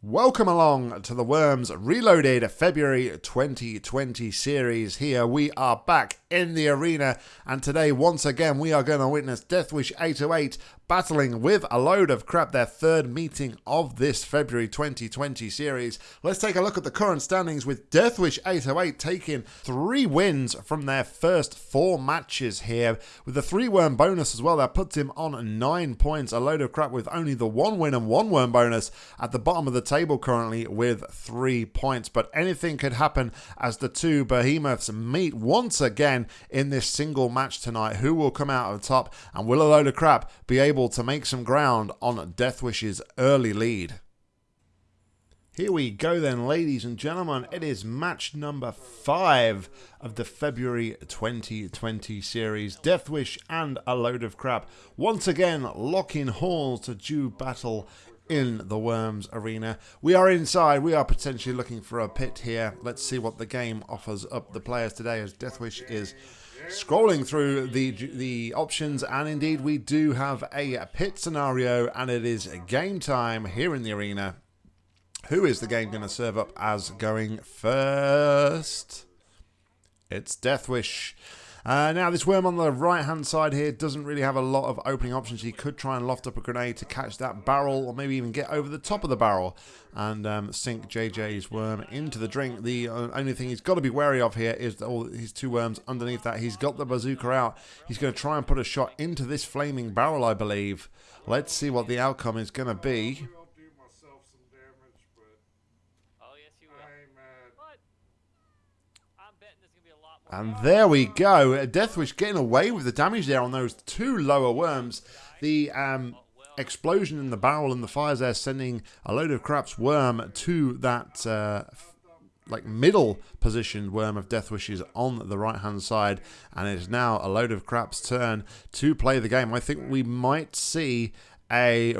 Welcome along to the Worms Reloaded February 2020 series. Here we are back in the arena, and today, once again, we are going to witness Deathwish 808 battling with a load of crap, their third meeting of this February 2020 series. Let's take a look at the current standings with Deathwish 808 taking three wins from their first four matches here, with the three worm bonus as well. That puts him on nine points, a load of crap with only the one win and one worm bonus at the bottom of the table currently with three points. But anything could happen as the two behemoths meet once again in this single match tonight. Who will come out on top and will a load of crap be able to make some ground on Deathwish's early lead? Here we go then, ladies and gentlemen. It is match number five of the February 2020 series. Deathwish and a load of crap. Once again, locking halls to do battle in the Worms arena. We are inside. We are potentially looking for a pit here. Let's see what the game offers up the players today as Deathwish is scrolling through the the options and indeed we do have a pit scenario and it is game time here in the arena. Who is the game going to serve up as going first? It's Deathwish. Uh, now, this worm on the right-hand side here doesn't really have a lot of opening options. He could try and loft up a grenade to catch that barrel or maybe even get over the top of the barrel and um, sink JJ's worm into the drink. The uh, only thing he's got to be wary of here is all his two worms underneath that. He's got the bazooka out. He's going to try and put a shot into this flaming barrel, I believe. Let's see what the outcome is going to be. And there we go. Deathwish getting away with the damage there on those two lower worms. The um, explosion in the barrel and the fires there sending a load of craps worm to that uh, like middle positioned worm of Deathwish's on the right hand side. And it is now a load of craps turn to play the game. I think we might see a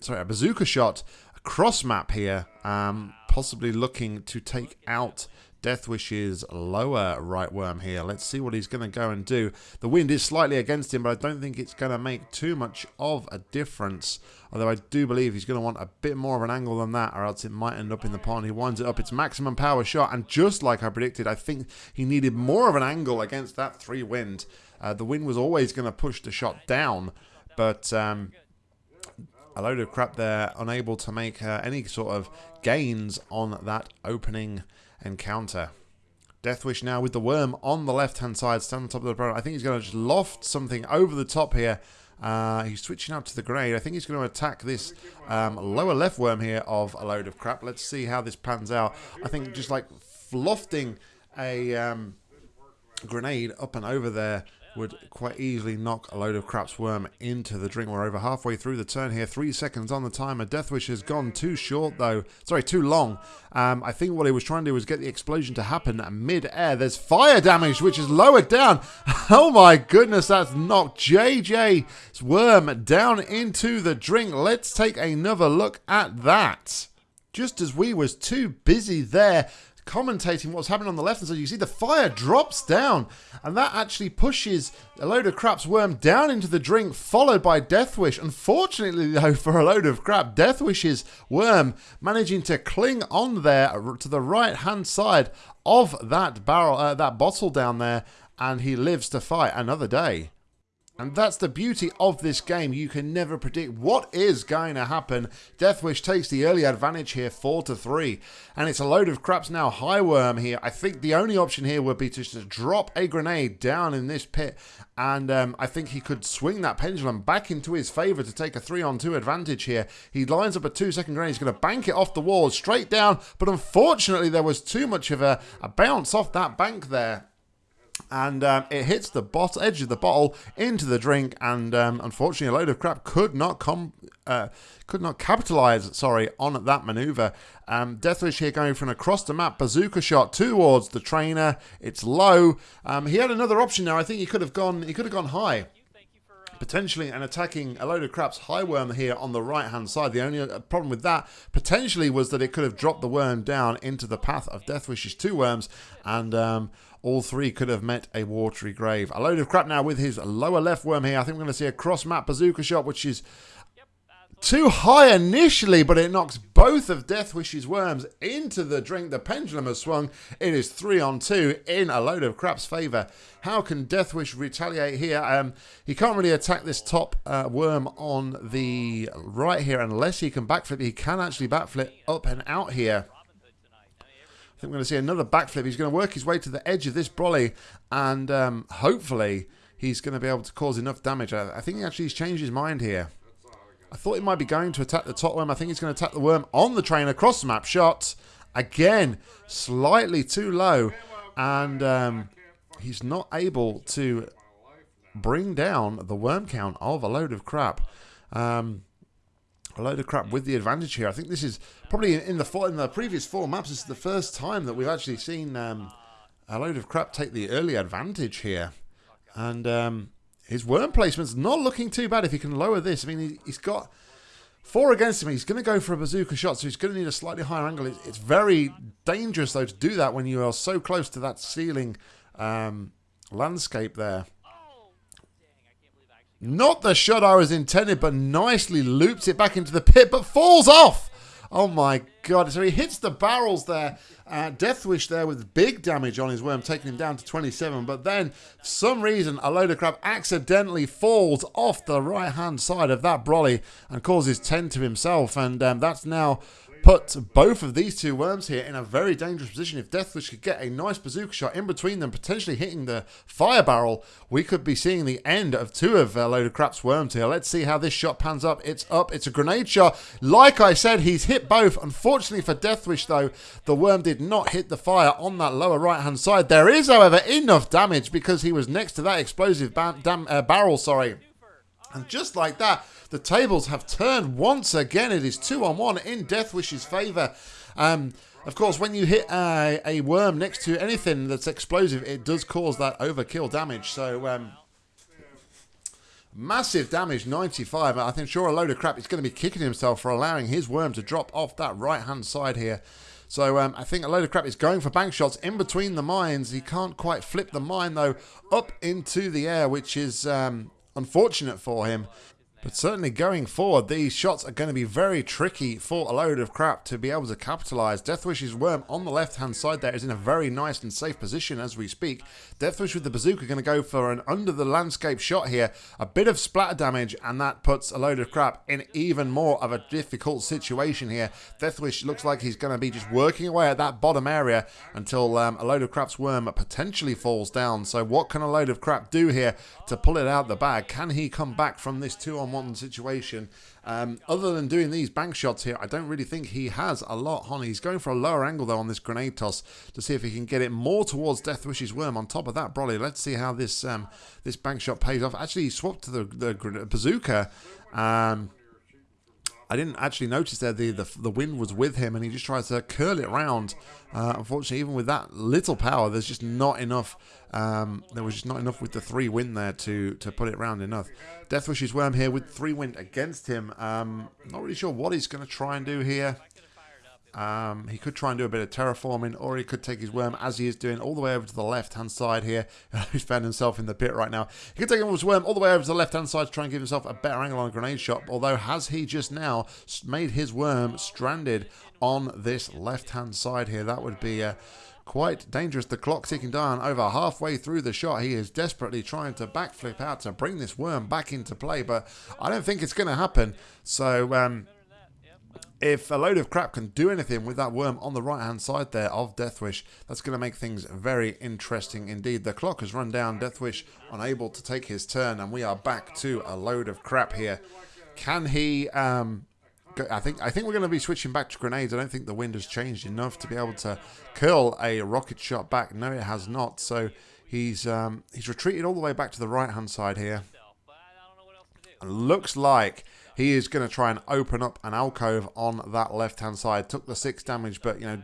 sorry a bazooka shot a cross map here, um, possibly looking to take out Deathwish's lower right worm here. Let's see what he's going to go and do. The wind is slightly against him, but I don't think it's going to make too much of a difference. Although I do believe he's going to want a bit more of an angle than that, or else it might end up in the pond. He winds it up. It's maximum power shot, and just like I predicted, I think he needed more of an angle against that three wind. Uh, the wind was always going to push the shot down, but... Um, a load of crap there, unable to make uh, any sort of gains on that opening encounter. Deathwish now with the worm on the left-hand side, stand on top of the opponent. I think he's going to just loft something over the top here. Uh, he's switching out to the grade. I think he's going to attack this um, lower left worm here of a load of crap. Let's see how this pans out. I think just like lofting a um, grenade up and over there would quite easily knock a load of craps worm into the drink. We're over halfway through the turn here. Three seconds on the timer. Deathwish has gone too short, though. Sorry, too long. Um, I think what he was trying to do was get the explosion to happen mid-air. There's fire damage, which is lowered down. Oh, my goodness. That's knocked JJ's worm down into the drink. Let's take another look at that. Just as we was too busy there commentating what's happening on the left and so you see the fire drops down and that actually pushes a load of crap's worm down into the drink followed by Deathwish. Unfortunately though for a load of crap, Deathwish's worm managing to cling on there to the right hand side of that barrel, uh, that bottle down there and he lives to fight another day. And that's the beauty of this game. You can never predict what is going to happen. Deathwish takes the early advantage here, 4 to 3. And it's a load of craps now. High worm here. I think the only option here would be to just drop a grenade down in this pit. And um, I think he could swing that pendulum back into his favor to take a 3 on 2 advantage here. He lines up a 2 second grenade. He's going to bank it off the wall straight down. But unfortunately, there was too much of a, a bounce off that bank there and um, it hits the bot edge of the bottle into the drink, and um, unfortunately, a load of crap could not come, uh, could not capitalize. Sorry, on that maneuver. Um, Deathwish here going from across the map, bazooka shot towards the trainer. It's low. Um, he had another option there. I think he could have gone. He could have gone high potentially and attacking a load of craps high worm here on the right hand side. The only uh, problem with that potentially was that it could have dropped the worm down into the path of Deathwish's two worms and um, all three could have met a watery grave. A load of crap now with his lower left worm here. I think we're going to see a cross map bazooka shot which is too high initially, but it knocks both of Deathwish's worms into the drink. The pendulum has swung. It is three on two in a load of crap's favour. How can Deathwish retaliate here? Um, he can't really attack this top uh, worm on the right here unless he can backflip. He can actually backflip up and out here. I think we're going to see another backflip. He's going to work his way to the edge of this brolly and um, hopefully he's going to be able to cause enough damage. I, I think he actually has changed his mind here. I thought he might be going to attack the top worm. I think he's going to attack the worm on the train across the map. Shot again, slightly too low. And um, he's not able to bring down the worm count of a load of crap. Um, a load of crap with the advantage here. I think this is probably in the in the previous four maps. This is the first time that we've actually seen um, a load of crap take the early advantage here, and um, his worm placement's not looking too bad if he can lower this. I mean, he's got four against him. He's going to go for a bazooka shot, so he's going to need a slightly higher angle. It's very dangerous, though, to do that when you are so close to that ceiling um, landscape there. Not the shot I was intended, but nicely loops it back into the pit, but falls off. Oh my god. So he hits the barrels there. Uh, Deathwish there with big damage on his worm, taking him down to 27. But then, for some reason, a load of crap accidentally falls off the right hand side of that brolly and causes 10 to himself. And um, that's now put both of these two worms here in a very dangerous position. If Deathwish could get a nice bazooka shot in between them, potentially hitting the fire barrel, we could be seeing the end of two of a load of crap's worms here. Let's see how this shot pans up. It's up. It's a grenade shot. Like I said, he's hit both. Unfortunately for Deathwish, though, the worm did not hit the fire on that lower right-hand side. There is, however, enough damage because he was next to that explosive uh, barrel, sorry. And just like that, the tables have turned once again. It is two on one in Deathwish's favour. Um, of course, when you hit a, a, worm next to anything that's explosive, it does cause that overkill damage. So, um, massive damage, 95. I think sure a load of crap. He's going to be kicking himself for allowing his worm to drop off that right-hand side here. So um, I think a load of crap is going for bank shots in between the mines. He can't quite flip the mine, though, up into the air, which is um, unfortunate for him. But certainly going forward, these shots are going to be very tricky for a load of crap to be able to capitalise. Deathwish's worm on the left-hand side there is in a very nice and safe position as we speak. Deathwish with the bazooka going to go for an under-the-landscape shot here. A bit of splatter damage, and that puts a load of crap in even more of a difficult situation here. Deathwish looks like he's going to be just working away at that bottom area until um, a load of crap's worm potentially falls down. So what can a load of crap do here to pull it out the bag? Can he come back from this two-on one situation. Um, other than doing these bank shots here, I don't really think he has a lot on. He's going for a lower angle though on this grenade toss to see if he can get it more towards Deathwish's worm on top of that brolly, Let's see how this um, this bank shot pays off. Actually, he swapped to the, the bazooka. Um, I didn't actually notice that the, the, the wind was with him and he just tries to curl it round. Uh, unfortunately, even with that little power, there's just not enough. Um, there was just not enough with the three wind there to to put it round enough. Deathwish's worm here with three wind against him. Um, not really sure what he's going to try and do here. Um, he could try and do a bit of terraforming, or he could take his worm, as he is doing, all the way over to the left-hand side here. He's found himself in the pit right now. He could take his worm all the way over to the left-hand side to try and give himself a better angle on a grenade shot, although has he just now made his worm stranded on this left-hand side here? That would be... Uh, quite dangerous. The clock ticking down over halfway through the shot. He is desperately trying to backflip out to bring this worm back into play, but I don't think it's going to happen. So um, if a load of crap can do anything with that worm on the right hand side there of Deathwish, that's going to make things very interesting indeed. The clock has run down, Deathwish unable to take his turn, and we are back to a load of crap here. Can he... Um, I think I think we're going to be switching back to grenades. I don't think the wind has changed enough to be able to curl a rocket shot back. No, it has not. So he's um, he's retreated all the way back to the right hand side here. looks like he is going to try and open up an alcove on that left-hand side. Took the six damage, but, you know,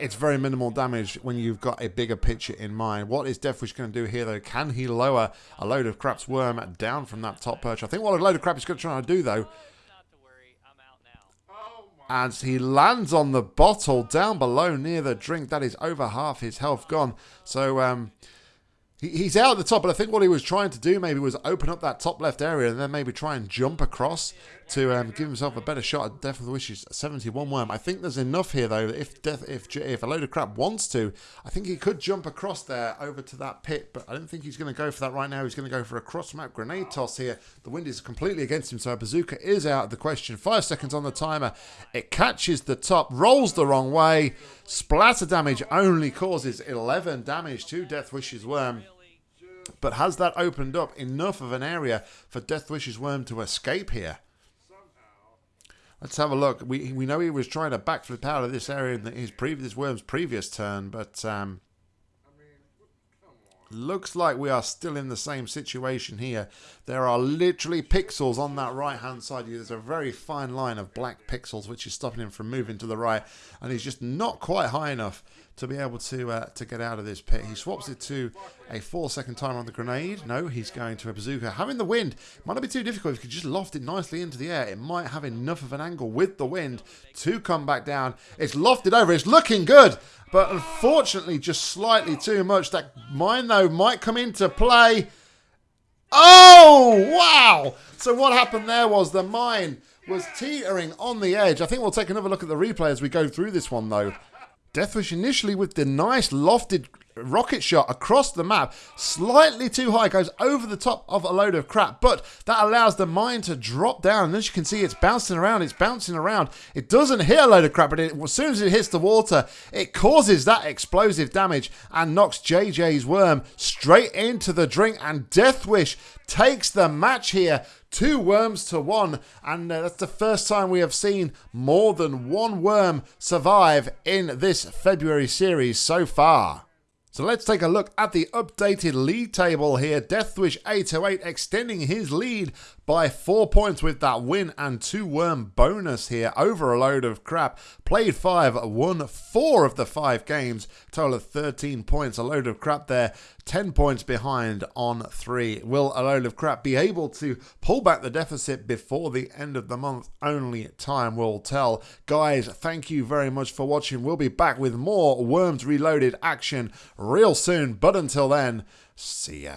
it's very minimal damage when you've got a bigger picture in mind. What is Deathwish going to do here, though? Can he lower a load of crap's worm down from that top perch? I think what a load of crap is going to try to do, though, as he lands on the bottle down below near the drink. That is over half his health gone. So, um, He, he's out at the top, but I think what he was trying to do maybe was open up that top left area and then maybe try and jump across to um, give himself a better shot at Death of the Wishes 71 worm. I think there's enough here though. That if Death, if if a load of crap wants to, I think he could jump across there over to that pit, but I don't think he's going to go for that right now. He's going to go for a cross map grenade toss here. The wind is completely against him, so a bazooka is out of the question. Five seconds on the timer. It catches the top, rolls the wrong way. Splatter damage only causes 11 damage to Deathwish's worm. But has that opened up enough of an area for Deathwish's worm to escape here? Let's have a look. We we know he was trying to backflip out of this area in his previous Worm's previous turn, but um, looks like we are still in the same situation here. There are literally pixels on that right-hand side. There's a very fine line of black pixels which is stopping him from moving to the right, and he's just not quite high enough to be able to uh, to get out of this pit. He swaps it to a four second timer on the grenade. No, he's going to a bazooka. Having the wind might not be too difficult. If you could just loft it nicely into the air, it might have enough of an angle with the wind to come back down. It's lofted over. It's looking good, but unfortunately just slightly too much. That mine, though, might come into play. Oh, wow. So what happened there was the mine was teetering on the edge. I think we'll take another look at the replay as we go through this one, though. Deathwish initially with the nice lofted rocket shot across the map, slightly too high, goes over the top of a load of crap, but that allows the mine to drop down. And as you can see, it's bouncing around, it's bouncing around. It doesn't hit a load of crap, but it, as soon as it hits the water, it causes that explosive damage and knocks JJ's worm straight into the drink. And Deathwish takes the match here two worms to one, and uh, that's the first time we have seen more than one worm survive in this February series so far. So let's take a look at the updated league table here. Deathwish 808 extending his lead by four points with that win and two worm bonus here over a load of crap. Played five, won four of the five games, total of 13 points. A load of crap there, 10 points behind on three. Will a load of crap be able to pull back the deficit before the end of the month? Only time will tell. Guys, thank you very much for watching. We'll be back with more Worms Reloaded action real soon. But until then, see ya.